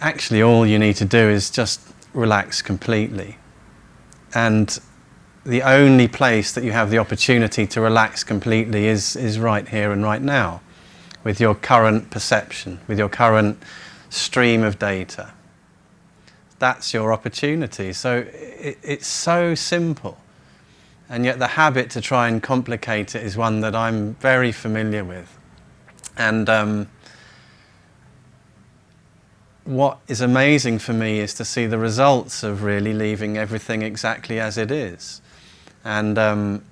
actually all you need to do is just relax completely. And the only place that you have the opportunity to relax completely is, is right here and right now, with your current perception, with your current stream of data. That's your opportunity. So it, it's so simple. And yet the habit to try and complicate it is one that I'm very familiar with. And um, what is amazing for me is to see the results of really leaving everything exactly as it is. And um,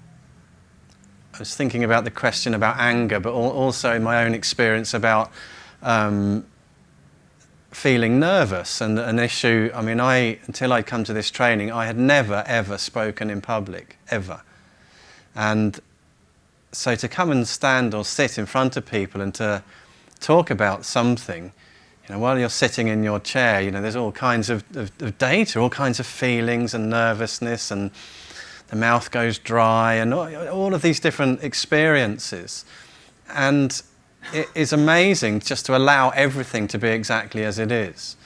I was thinking about the question about anger, but also in my own experience about um, feeling nervous and an issue. I mean, I until I'd come to this training, I had never ever spoken in public ever, and so to come and stand or sit in front of people and to talk about something, you know, while you're sitting in your chair, you know, there's all kinds of, of, of data, all kinds of feelings and nervousness, and the mouth goes dry, and all, all of these different experiences, and it is amazing just to allow everything to be exactly as it is.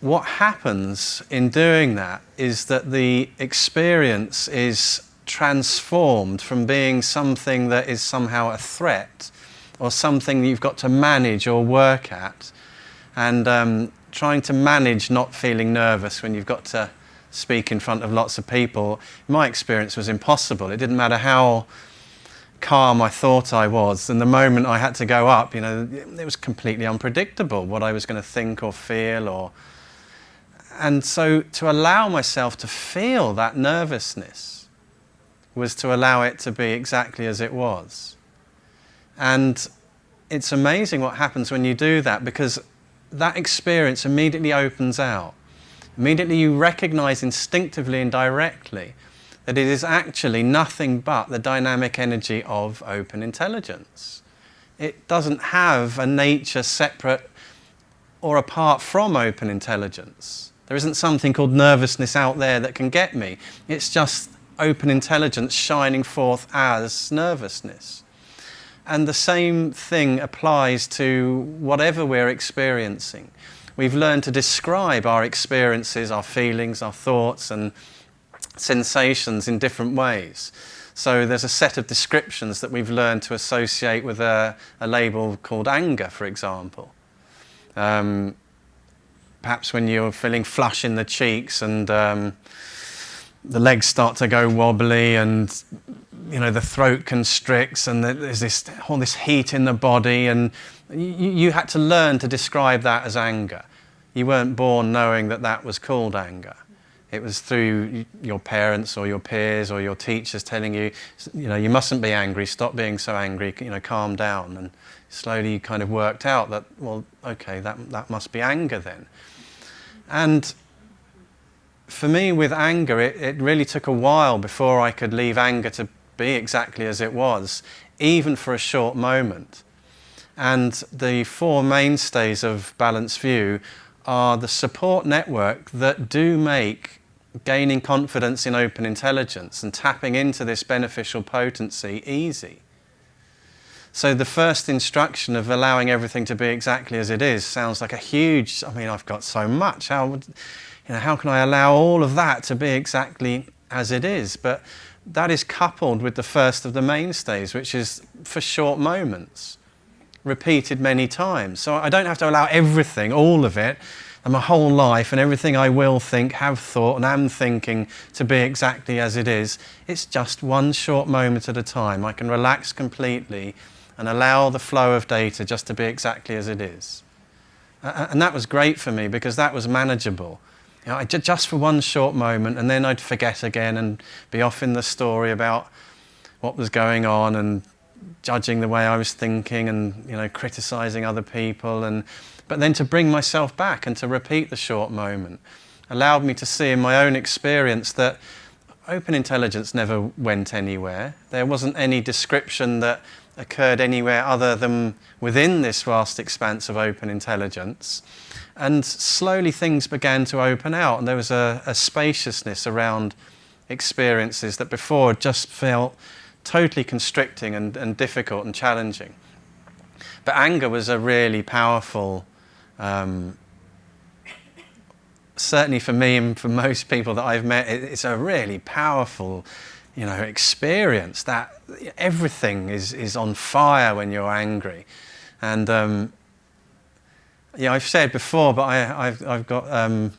What happens in doing that is that the experience is transformed from being something that is somehow a threat or something that you've got to manage or work at and um, trying to manage not feeling nervous when you've got to speak in front of lots of people, my experience was impossible. It didn't matter how calm I thought I was. And the moment I had to go up, you know, it was completely unpredictable what I was going to think or feel or... And so to allow myself to feel that nervousness was to allow it to be exactly as it was. And it's amazing what happens when you do that because that experience immediately opens out. Immediately you recognize instinctively and directly that it is actually nothing but the dynamic energy of open intelligence. It doesn't have a nature separate or apart from open intelligence. There isn't something called nervousness out there that can get me. It's just open intelligence shining forth as nervousness. And the same thing applies to whatever we're experiencing. We've learned to describe our experiences, our feelings, our thoughts, and sensations in different ways. So there's a set of descriptions that we've learned to associate with a, a label called anger, for example. Um, perhaps when you're feeling flush in the cheeks and um, the legs start to go wobbly and you know the throat constricts and there's this all this heat in the body and you, you had to learn to describe that as anger. You weren't born knowing that that was called anger. It was through your parents or your peers or your teachers telling you, you know, you mustn't be angry, stop being so angry, you know, calm down. And slowly you kind of worked out that, well, okay, that, that must be anger then. And for me with anger, it, it really took a while before I could leave anger to be exactly as it was, even for a short moment. And the four mainstays of Balanced View are the support network that do make gaining confidence in open intelligence and tapping into this beneficial potency easy. So the first instruction of allowing everything to be exactly as it is sounds like a huge, I mean, I've got so much. How, would, you know, how can I allow all of that to be exactly as it is? But that is coupled with the first of the mainstays, which is for short moments, repeated many times. So I don't have to allow everything, all of it, and my whole life and everything I will think, have thought and am thinking to be exactly as it is. It's just one short moment at a time. I can relax completely and allow the flow of data just to be exactly as it is. And that was great for me because that was manageable. You know, just for one short moment and then I'd forget again and be off in the story about what was going on and judging the way I was thinking and you know criticizing other people and but then to bring myself back and to repeat the short moment allowed me to see in my own experience that open intelligence never went anywhere. There wasn't any description that occurred anywhere other than within this vast expanse of open intelligence. And slowly things began to open out and there was a, a spaciousness around experiences that before just felt totally constricting and, and difficult and challenging. But anger was a really powerful um, certainly for me and for most people that I've met, it's a really powerful, you know, experience that everything is, is on fire when you're angry. And um, yeah, I've said before, but I, have I've got um,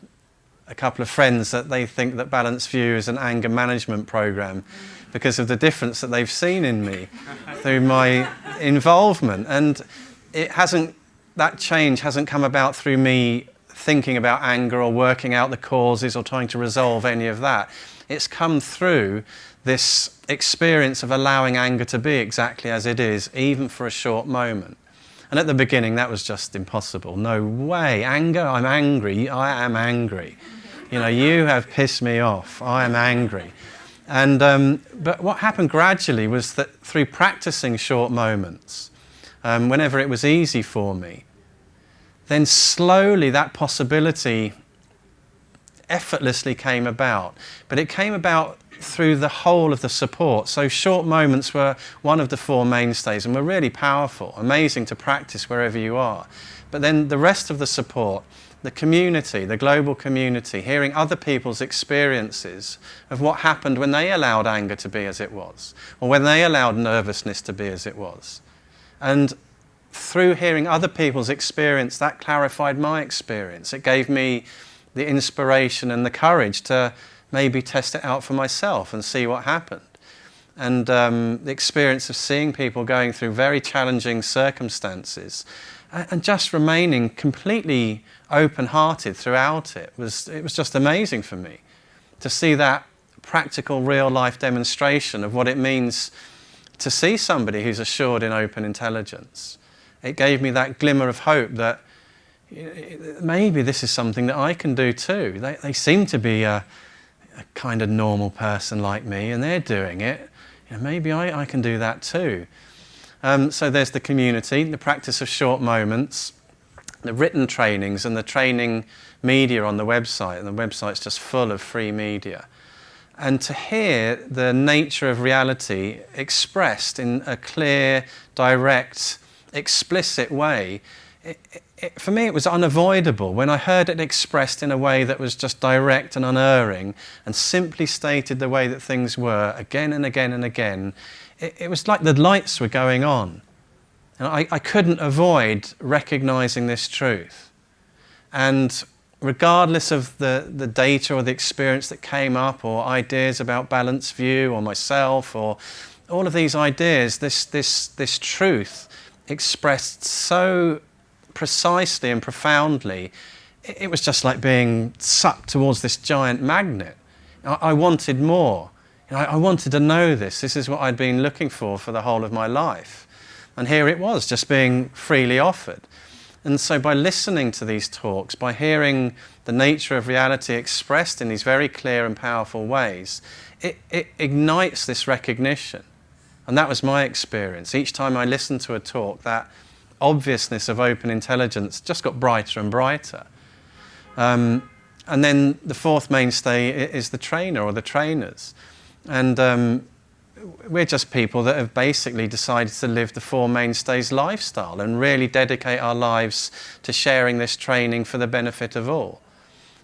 a couple of friends that they think that Balanced View is an anger management program because of the difference that they've seen in me through my involvement. And it hasn't, that change hasn't come about through me thinking about anger or working out the causes or trying to resolve any of that. It's come through this experience of allowing anger to be exactly as it is, even for a short moment. And at the beginning, that was just impossible. No way. Anger, I'm angry. I am angry. You know, you have pissed me off. I am angry. And, um, but what happened gradually was that through practicing short moments, um, whenever it was easy for me, then slowly that possibility effortlessly came about. But it came about through the whole of the support. So short moments were one of the four mainstays and were really powerful, amazing to practice wherever you are. But then the rest of the support, the community, the global community, hearing other people's experiences of what happened when they allowed anger to be as it was, or when they allowed nervousness to be as it was. And through hearing other people's experience, that clarified my experience. It gave me the inspiration and the courage to maybe test it out for myself and see what happened. And um, the experience of seeing people going through very challenging circumstances and just remaining completely open-hearted throughout it was, it was just amazing for me to see that practical real-life demonstration of what it means to see somebody who's assured in open intelligence. It gave me that glimmer of hope that maybe this is something that I can do too. They, they seem to be a, a kind of normal person like me and they're doing it, you know, maybe I, I can do that too. Um, so there's the community, the practice of short moments, the written trainings and the training media on the website, and the website's just full of free media. And to hear the nature of reality expressed in a clear, direct, explicit way, it, it, for me it was unavoidable when I heard it expressed in a way that was just direct and unerring and simply stated the way that things were again and again and again. It, it was like the lights were going on. And I, I couldn't avoid recognizing this truth. And regardless of the, the data or the experience that came up or ideas about balanced view or myself or all of these ideas, this, this, this truth expressed so precisely and profoundly, it was just like being sucked towards this giant magnet. I, wanted more. I wanted to know this. This is what I'd been looking for for the whole of my life. And here it was, just being freely offered. And so by listening to these talks, by hearing the nature of reality expressed in these very clear and powerful ways, it, it ignites this recognition. And that was my experience. Each time I listened to a talk, that obviousness of open intelligence just got brighter and brighter. Um, and then the fourth mainstay is the trainer or the trainers. And um, we're just people that have basically decided to live the four mainstays lifestyle and really dedicate our lives to sharing this training for the benefit of all.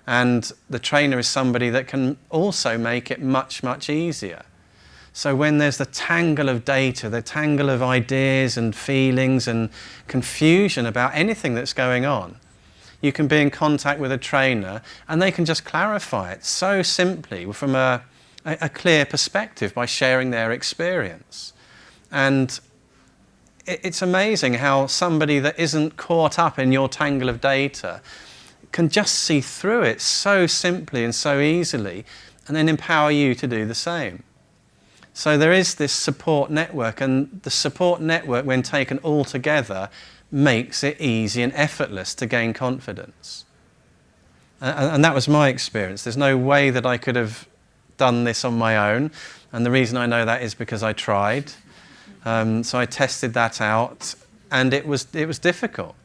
And the trainer is somebody that can also make it much, much easier. So when there's the tangle of data, the tangle of ideas and feelings and confusion about anything that's going on, you can be in contact with a trainer and they can just clarify it so simply from a, a clear perspective by sharing their experience. And it's amazing how somebody that isn't caught up in your tangle of data can just see through it so simply and so easily and then empower you to do the same. So there is this support network, and the support network, when taken all together, makes it easy and effortless to gain confidence. And, and that was my experience. There's no way that I could have done this on my own, and the reason I know that is because I tried. Um, so I tested that out, and it was, it was difficult.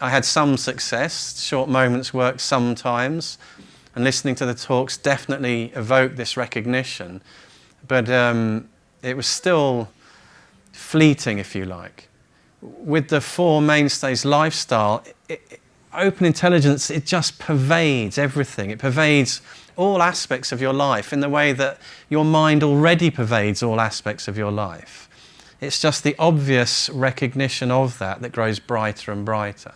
I had some success, short moments worked sometimes, and listening to the talks definitely evoked this recognition. But um, it was still fleeting, if you like. With the four mainstays lifestyle, it, open intelligence, it just pervades everything. It pervades all aspects of your life in the way that your mind already pervades all aspects of your life. It's just the obvious recognition of that that grows brighter and brighter.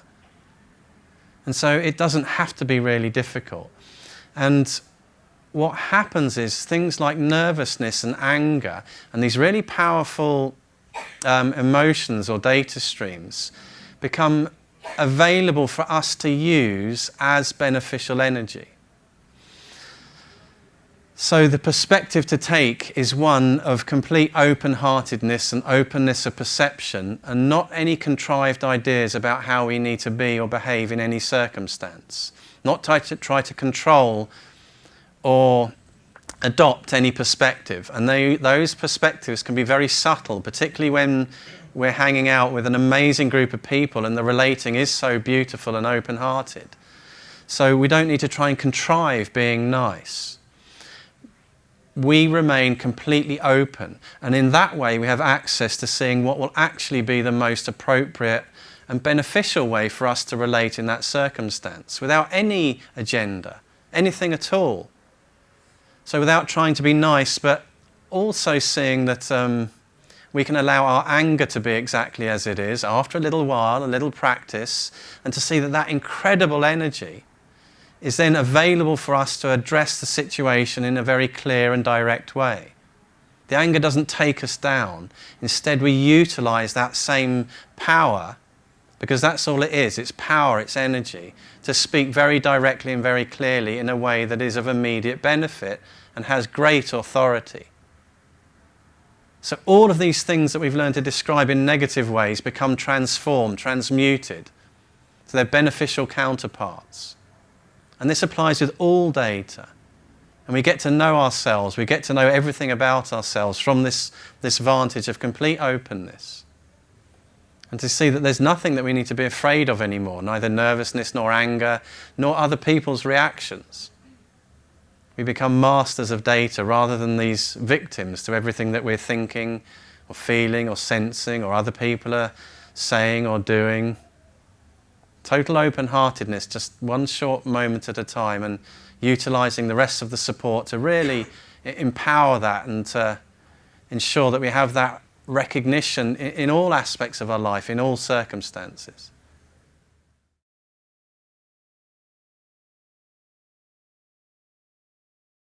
And so it doesn't have to be really difficult. And what happens is things like nervousness and anger and these really powerful um, emotions or data streams become available for us to use as beneficial energy. So the perspective to take is one of complete open-heartedness and openness of perception and not any contrived ideas about how we need to be or behave in any circumstance. Not try to, try to control or adopt any perspective. And they, those perspectives can be very subtle, particularly when we're hanging out with an amazing group of people and the relating is so beautiful and open-hearted. So we don't need to try and contrive being nice we remain completely open. And in that way, we have access to seeing what will actually be the most appropriate and beneficial way for us to relate in that circumstance without any agenda, anything at all. So without trying to be nice, but also seeing that um, we can allow our anger to be exactly as it is after a little while, a little practice, and to see that that incredible energy is then available for us to address the situation in a very clear and direct way. The anger doesn't take us down. Instead, we utilize that same power, because that's all it is, it's power, it's energy, to speak very directly and very clearly in a way that is of immediate benefit and has great authority. So all of these things that we've learned to describe in negative ways become transformed, transmuted to their beneficial counterparts. And this applies with all data. And we get to know ourselves, we get to know everything about ourselves from this, this vantage of complete openness. And to see that there's nothing that we need to be afraid of anymore, neither nervousness nor anger, nor other people's reactions. We become masters of data rather than these victims to everything that we're thinking or feeling or sensing or other people are saying or doing. Total open-heartedness, just one short moment at a time and utilising the rest of the support to really empower that and to ensure that we have that recognition in, in all aspects of our life, in all circumstances.